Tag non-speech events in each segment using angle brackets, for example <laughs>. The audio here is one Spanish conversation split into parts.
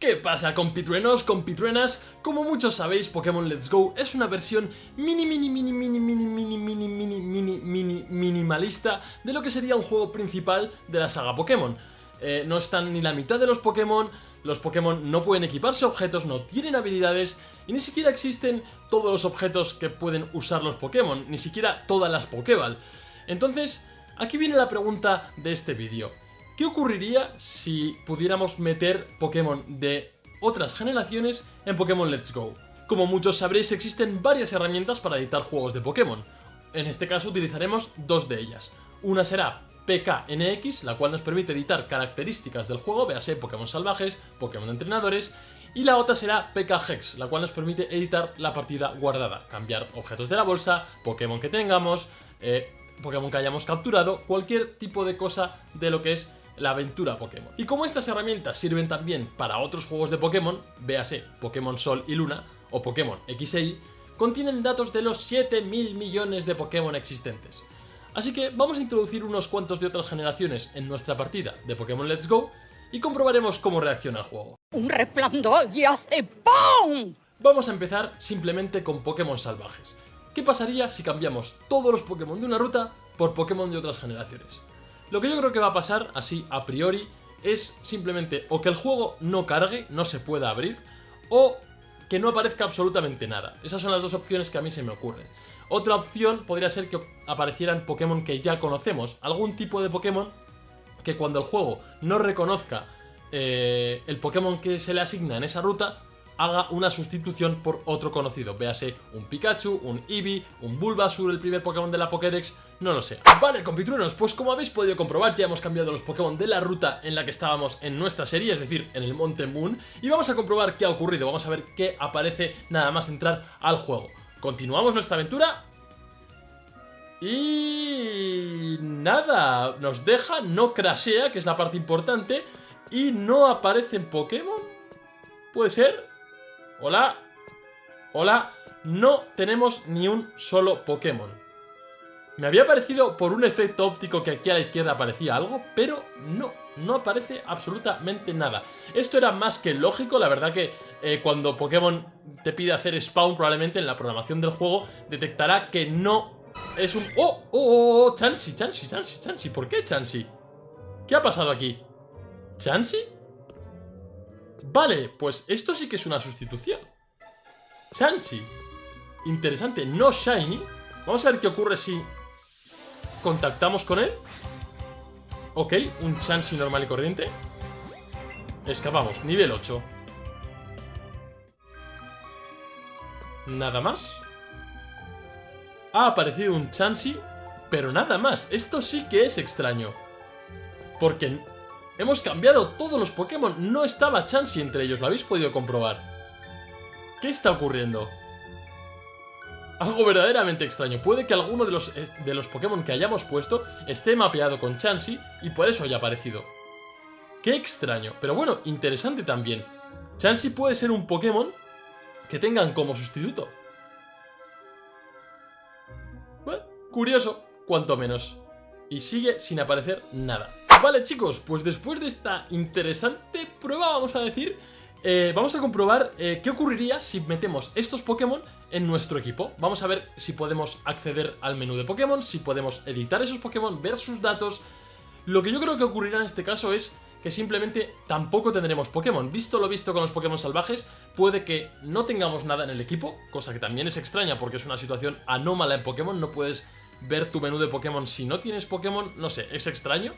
¿Qué pasa compitruenos, compitruenas? Como muchos sabéis, Pokémon Let's Go es una versión mini mini mini mini mini mini mini mini mini mini minimalista de lo que sería un juego principal de la saga Pokémon. Eh, no están ni la mitad de los Pokémon, los Pokémon no pueden equiparse objetos, no tienen habilidades y ni siquiera existen todos los objetos que pueden usar los Pokémon, ni siquiera todas las Pokéball. Entonces, aquí viene la pregunta de este vídeo. ¿Qué ocurriría si pudiéramos meter Pokémon de otras generaciones en Pokémon Let's Go? Como muchos sabréis existen varias herramientas para editar juegos de Pokémon. En este caso utilizaremos dos de ellas. Una será PKNX, la cual nos permite editar características del juego, véase Pokémon salvajes, Pokémon entrenadores, y la otra será PKHex, la cual nos permite editar la partida guardada, cambiar objetos de la bolsa, Pokémon que tengamos, eh, Pokémon que hayamos capturado, cualquier tipo de cosa de lo que es la aventura Pokémon. Y como estas herramientas sirven también para otros juegos de Pokémon, véase Pokémon Sol y Luna o Pokémon X e Y, contienen datos de los 7.000 millones de Pokémon existentes. Así que vamos a introducir unos cuantos de otras generaciones en nuestra partida de Pokémon Let's Go y comprobaremos cómo reacciona el juego. ¡Un resplandor y hace ¡PUM! Vamos a empezar simplemente con Pokémon salvajes. ¿Qué pasaría si cambiamos todos los Pokémon de una ruta por Pokémon de otras generaciones? Lo que yo creo que va a pasar, así a priori, es simplemente o que el juego no cargue, no se pueda abrir, o que no aparezca absolutamente nada. Esas son las dos opciones que a mí se me ocurren. Otra opción podría ser que aparecieran Pokémon que ya conocemos, algún tipo de Pokémon que cuando el juego no reconozca eh, el Pokémon que se le asigna en esa ruta, haga una sustitución por otro conocido. Véase un Pikachu, un Eevee, un Bulbasur, el primer Pokémon de la Pokédex, no lo sé. Vale, compitruenos, pues como habéis podido comprobar, ya hemos cambiado los Pokémon de la ruta en la que estábamos en nuestra serie, es decir, en el Monte Moon, y vamos a comprobar qué ha ocurrido, vamos a ver qué aparece nada más entrar al juego. Continuamos nuestra aventura y nada, nos deja, no crashea, que es la parte importante, y no aparecen Pokémon. ¿Puede ser? Hola. Hola. No tenemos ni un solo Pokémon. Me había parecido por un efecto óptico que aquí a la izquierda aparecía algo, pero no, no aparece absolutamente nada. Esto era más que lógico, la verdad que eh, cuando Pokémon te pide hacer spawn, probablemente en la programación del juego detectará que no es un... ¡Oh! ¡Oh! oh, oh Chansey, Chansey, Chansey, Chansey! ¿Por qué Chansey? ¿Qué ha pasado aquí? ¿Chansey? Vale, pues esto sí que es una sustitución. Chansey. Interesante, no Shiny. Vamos a ver qué ocurre si contactamos con él. Ok, un Chansey normal y corriente. Escapamos, nivel 8. Nada más. Ha aparecido un Chansey, pero nada más. Esto sí que es extraño. Porque Hemos cambiado todos los Pokémon, no estaba Chansey entre ellos, lo habéis podido comprobar. ¿Qué está ocurriendo? Algo verdaderamente extraño. Puede que alguno de los, de los Pokémon que hayamos puesto esté mapeado con Chansey y por eso haya aparecido. Qué extraño, pero bueno, interesante también. Chansey puede ser un Pokémon que tengan como sustituto. Bueno, curioso, cuanto menos. Y sigue sin aparecer nada. Vale chicos, pues después de esta interesante prueba, vamos a decir, eh, vamos a comprobar eh, qué ocurriría si metemos estos Pokémon en nuestro equipo. Vamos a ver si podemos acceder al menú de Pokémon, si podemos editar esos Pokémon, ver sus datos. Lo que yo creo que ocurrirá en este caso es que simplemente tampoco tendremos Pokémon. Visto lo visto con los Pokémon salvajes, puede que no tengamos nada en el equipo, cosa que también es extraña porque es una situación anómala en Pokémon, no puedes ver tu menú de Pokémon si no tienes Pokémon, no sé, es extraño.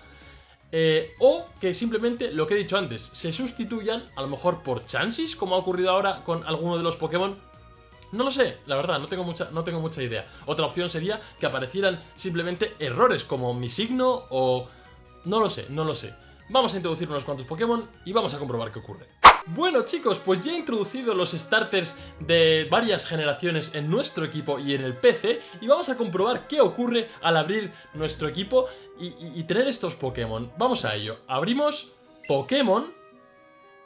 Eh, o que simplemente, lo que he dicho antes, se sustituyan a lo mejor por chances, como ha ocurrido ahora con alguno de los Pokémon. No lo sé, la verdad, no tengo, mucha, no tengo mucha idea. Otra opción sería que aparecieran simplemente errores como mi signo o... No lo sé, no lo sé. Vamos a introducir unos cuantos Pokémon y vamos a comprobar qué ocurre. Bueno chicos, pues ya he introducido los starters de varias generaciones en nuestro equipo y en el PC y vamos a comprobar qué ocurre al abrir nuestro equipo y, tener estos Pokémon. Vamos a ello. Abrimos Pokémon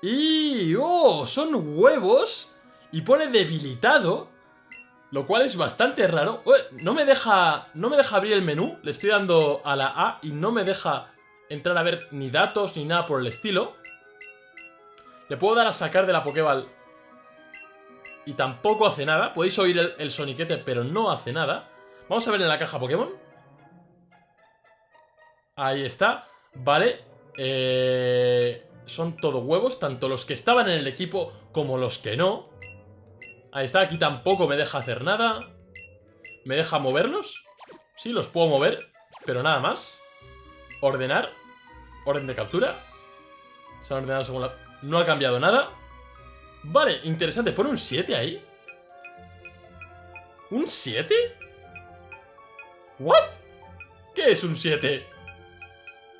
y... ¡Oh! Son huevos y pone debilitado lo cual es bastante raro. No me deja. No me deja abrir el menú. Le estoy dando a la A y no me deja entrar a ver ni datos ni nada por el estilo. Le puedo dar a sacar de la Pokéball. Y tampoco hace nada. Podéis oír el, soniquete, pero no hace nada. Vamos a ver en la caja Pokémon. Ahí está. Vale. Eh, son todo huevos, tanto los que estaban en el equipo como los que no. Ahí está, aquí tampoco me deja hacer nada. ¿Me deja moverlos? Sí, los puedo mover, pero nada más. Ordenar. Orden de captura. Se han ordenado según la... No ha cambiado nada. Vale, interesante. ¿Pone un 7 ahí? ¿Un 7? ¿What? ¿Qué es un 7?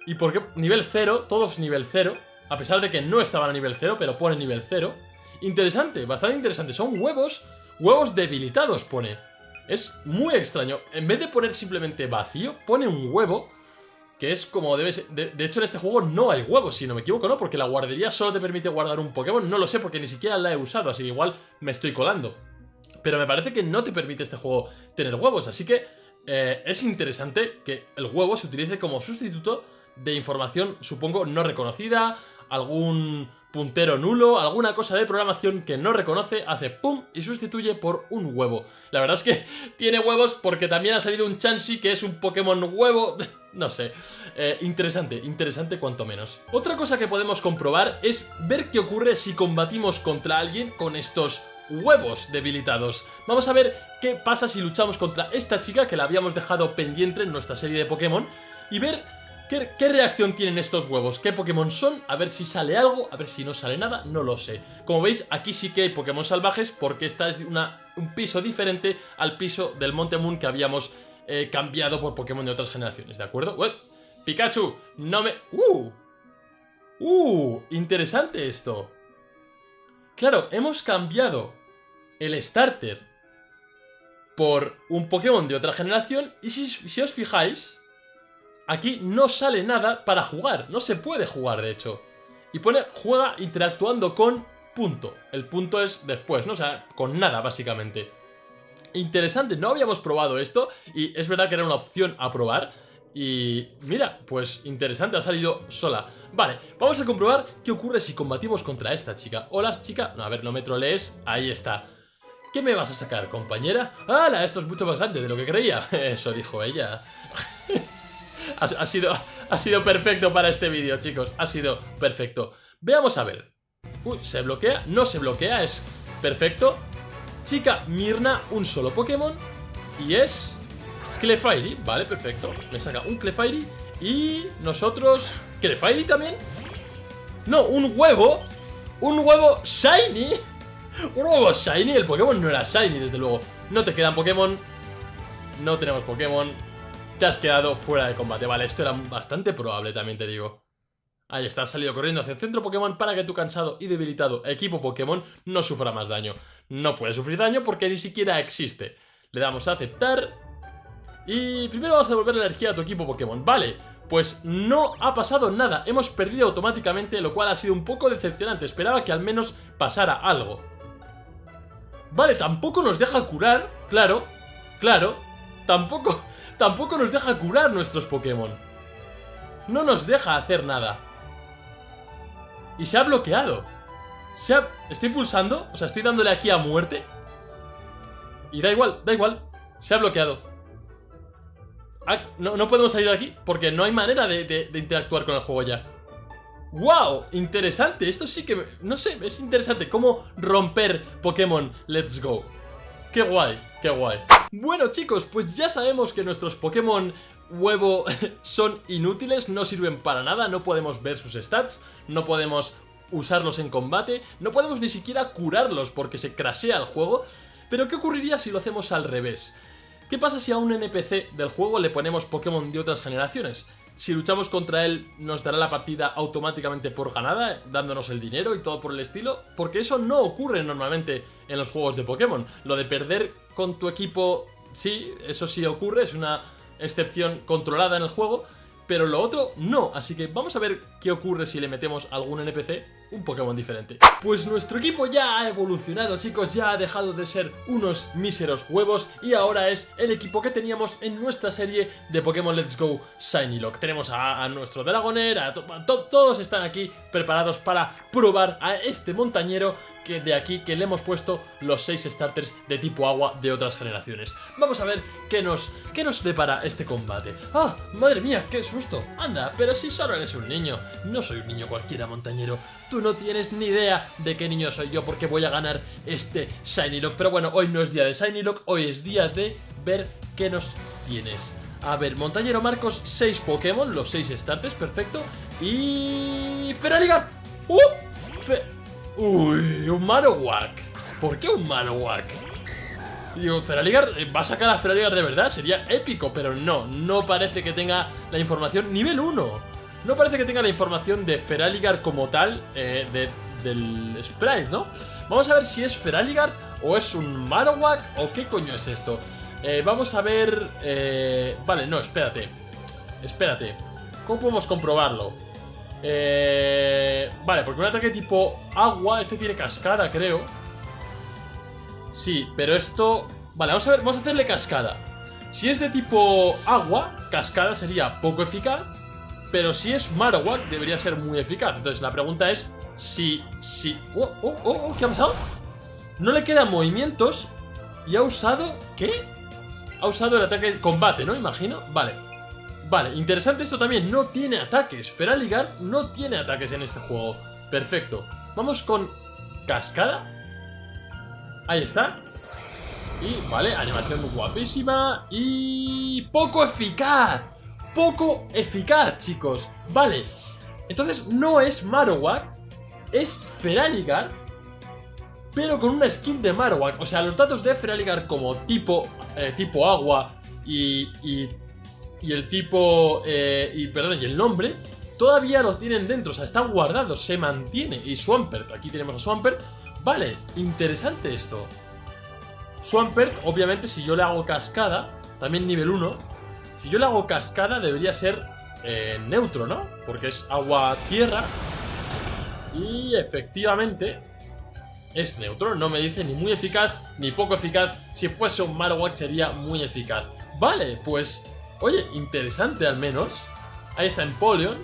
¿Y por qué? Nivel 0, todos nivel 0. A pesar de que no estaban a nivel 0, pero pone nivel 0. Interesante, bastante interesante. Son huevos, huevos debilitados pone. Es muy extraño. En vez de poner simplemente vacío, pone un huevo que es como debe ser. De, hecho, en este juego no hay huevos, si no me equivoco, ¿no? Porque la guardería solo te permite guardar un Pokémon. No lo sé porque ni siquiera la he usado, así que igual me estoy colando. Pero me parece que no te permite este juego tener huevos, así que eh, es interesante que el huevo se utilice como sustituto de información, supongo, no reconocida, algún puntero nulo, alguna cosa de programación que no reconoce, hace pum y sustituye por un huevo. La verdad es que <laughs> tiene huevos porque también ha salido un Chansey que es un Pokémon huevo... <laughs> no sé, eh, interesante, interesante cuanto menos. Otra cosa que podemos comprobar es ver qué ocurre si combatimos contra alguien con estos huevos debilitados. Vamos a ver qué pasa si luchamos contra esta chica que la habíamos dejado pendiente en nuestra serie de Pokémon y ver ¿Qué, ¿Qué, reacción tienen estos huevos? ¿Qué Pokémon son? A ver si sale algo, a ver si no sale nada, no lo sé. Como veis, aquí sí que hay Pokémon salvajes porque esta es una, un piso diferente al piso del Monte Moon que habíamos cambiado por Pokémon de otras generaciones, ¿de acuerdo? Ué, Pikachu, no me... ¡Uh! ¡Uh! Interesante esto. Claro, hemos cambiado el starter por un Pokémon de otra generación y si, si os fijáis aquí no sale nada para jugar. No se puede jugar, de hecho. Y pone, juega interactuando con punto. El punto es después, ¿no? O sea, con nada, básicamente. Interesante, no habíamos probado esto y es verdad que era una opción a probar. Y mira, pues interesante, ha salido sola. Vale, vamos a comprobar qué ocurre si combatimos contra esta chica. Hola, chica. No, a ver, no me trolees. Ahí está. ¿Qué me vas a sacar, compañera? ¡Hala! Esto es mucho más grande de lo que creía. <laughs> Eso dijo ella. <laughs> Ha, sido, ha sido perfecto para este vídeo, chicos. Ha sido perfecto. Veamos a ver. Uy, ¿se bloquea? No se bloquea, es perfecto. Chica Mirna, un solo Pokémon. Y es... Clefairy, vale, perfecto. Me saca un Clefairy. Y nosotros... ¿Clefairy también? No, un huevo. Un huevo Shiny. <laughs> Un huevo Shiny. El Pokémon no era Shiny, desde luego. No te quedan Pokémon. No tenemos Pokémon te has quedado fuera de combate. Vale, esto era bastante probable, también te digo. Ahí está, salido corriendo hacia el centro Pokémon para que tu cansado y debilitado equipo Pokémon no sufra más daño. No puede sufrir daño porque ni siquiera existe. Le damos a aceptar. Y primero vamos a devolver la energía a tu equipo Pokémon. Vale, pues no ha pasado nada. Hemos perdido automáticamente, lo cual ha sido un poco decepcionante. Esperaba que al menos pasara algo. Vale, tampoco nos deja curar. Claro, claro. Tampoco <laughs> tampoco nos deja curar nuestros Pokémon. No nos deja hacer nada. Y se ha bloqueado. Se ha... Estoy pulsando, o sea, estoy dándole aquí a muerte. Y da igual, da igual. Se ha bloqueado. Ah, no, no, podemos salir de aquí porque no hay manera de, de, interactuar con el juego ya. ¡Wow! Interesante, esto sí que... No sé, es interesante cómo romper Pokémon Let's Go. ¡Qué guay! ¡Qué guay! Bueno chicos, pues ya sabemos que nuestros Pokémon huevo <laughs> son inútiles, no sirven para nada, no podemos ver sus stats, no podemos usarlos en combate, no podemos ni siquiera curarlos porque se crashea el juego, pero ¿qué ocurriría si lo hacemos al revés? ¿Qué pasa si a un NPC del juego le ponemos Pokémon de otras generaciones? Si luchamos contra él, nos dará la partida automáticamente por ganada, dándonos el dinero y todo por el estilo, porque eso no ocurre normalmente en los juegos de Pokémon. Lo de perder con tu equipo, sí, eso sí ocurre, es una excepción controlada en el juego, pero lo otro no, así que vamos a ver qué ocurre si le metemos algún NPC un Pokémon diferente. Pues nuestro equipo ya ha evolucionado, chicos, ya ha dejado de ser unos míseros huevos y ahora es el equipo que teníamos en nuestra serie de Pokémon Let's Go Shiny Lock. Tenemos a, nuestro Dragonair, a, todos están aquí preparados para probar a este montañero que de aquí que le hemos puesto los 6 starters de tipo agua de otras generaciones. Vamos a ver qué nos, qué nos depara este combate. ¡Ah! ¡Madre mía! ¡Qué susto! Anda, pero si solo eres un niño. No soy un niño cualquiera, montañero. Tú no tienes ni idea de qué niño soy yo porque voy a ganar este Shiny Lock. Pero bueno, hoy no es día de Shiny Lock, hoy es día de ver qué nos tienes. A ver, Montañero Marcos, 6 Pokémon, los 6 starters, perfecto. Y... Feraligar. ¡Uh! Uy, un Marowak. ¿Por qué un Marowak? Digo, Feraligar, eh, ¿va a sacar a Feraligar de verdad? Sería épico, pero no, no parece que tenga la información nivel 1. No parece que tenga la información de Feraligar como tal, eh, del sprite, ¿no? Vamos a ver si es Feraligar o es un Marowak o qué coño es esto. Eh, vamos a ver... vale, no, espérate. Espérate. ¿Cómo podemos comprobarlo? Eh, vale, porque un ataque tipo agua, este tiene cascada, creo. Sí, pero esto... Vale, vamos a ver, vamos a hacerle cascada. Si es de tipo agua, cascada sería poco eficaz. Pero si es Marowak, debería ser muy eficaz. Entonces la pregunta es si... si oh, oh, oh, ¿Qué ha pasado? No le quedan movimientos y ha usado... ¿Qué? Ha usado el ataque de combate, ¿no? Imagino. Vale. Vale, interesante esto también, no tiene ataques. Feraligar no tiene ataques en este juego. Perfecto. Vamos con cascada. Ahí está. Y, vale, animación guapísima. Y... poco eficaz. Poco eficaz, chicos. Vale. Entonces no es Marowak. Es Feraligar. Pero con una skin de Marowak. O sea, los datos de Feraligar como tipo, eh, tipo agua y, y y el tipo, eh, y perdón, y el nombre, todavía los tienen dentro, o sea, están guardados, se mantiene. Y Swampert, aquí tenemos a Swampert. Vale, interesante esto. Swampert, obviamente, si yo le hago cascada, también nivel 1, si yo le hago cascada debería ser eh, neutro, ¿no? Porque es agua-tierra. Y efectivamente es neutro, no me dice ni muy eficaz ni poco eficaz. Si fuese un Marowak sería muy eficaz. Vale, pues Oye, interesante al menos. Ahí está Empoleon.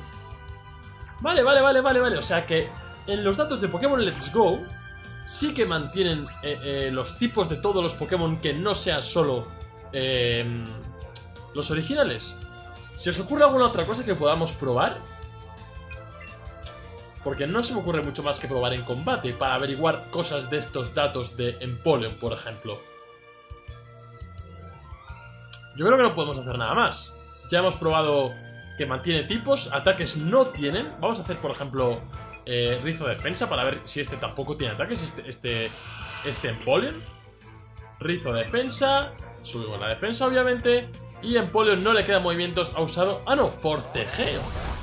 Vale, vale, vale, vale, vale. O sea que en los datos de Pokémon Let's Go sí que mantienen eh, eh, los tipos de todos los Pokémon que no sean solo eh, los originales. ¿Se os ocurre alguna otra cosa que podamos probar? Porque no se me ocurre mucho más que probar en combate para averiguar cosas de estos datos de Empoleon, por ejemplo. Yo creo que no podemos hacer nada más. Ya hemos probado que mantiene tipos, ataques no tienen. Vamos a hacer, por ejemplo, eh, Rizo Defensa para ver si este tampoco tiene ataques, este, este, este Empoleon. Rizo Defensa, subimos la defensa obviamente. Y Empoleon no le quedan movimientos, ha usado... Ah, no, Forcejeo.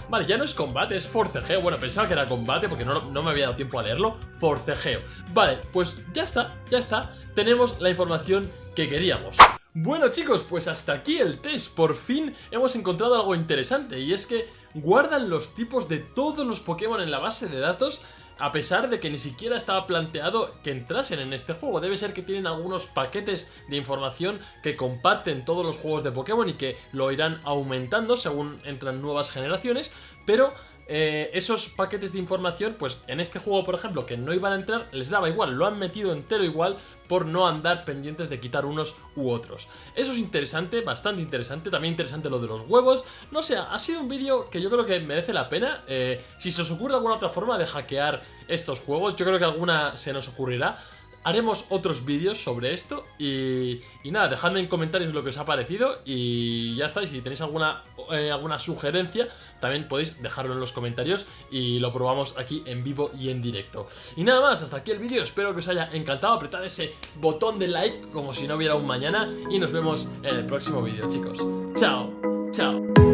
Vale, ya no es combate, es forcejeo. Bueno, pensaba que era combate porque no, no, me había dado tiempo a leerlo. Forcejeo. Vale, pues ya está, ya está. Tenemos la información que queríamos. Bueno chicos, pues hasta aquí el test, por fin hemos encontrado algo interesante y es que guardan los tipos de todos los Pokémon en la base de datos a pesar de que ni siquiera estaba planteado que entrasen en este juego. Debe ser que tienen algunos paquetes de información que comparten todos los juegos de Pokémon y que lo irán aumentando según entran nuevas generaciones, pero eh, esos paquetes de información, pues en este juego, por ejemplo, que no iban a entrar, les daba igual, lo han metido entero igual por no andar pendientes de quitar unos u otros. Eso es interesante, bastante interesante, también interesante lo de los huevos. No sé, ha sido un vídeo que yo creo que merece la pena. Eh, si se os ocurre alguna otra forma de hackear estos juegos, yo creo que alguna se nos ocurrirá haremos otros vídeos sobre esto y, nada, dejadme en comentarios lo que os ha parecido y ya está, y si tenéis alguna, eh, alguna sugerencia también podéis dejarlo en los comentarios y lo probamos aquí en vivo y en directo. Y nada más, hasta aquí el vídeo, espero que os haya encantado, apretad ese botón de like como si no hubiera un mañana y nos vemos en el próximo vídeo chicos. Chao, chao.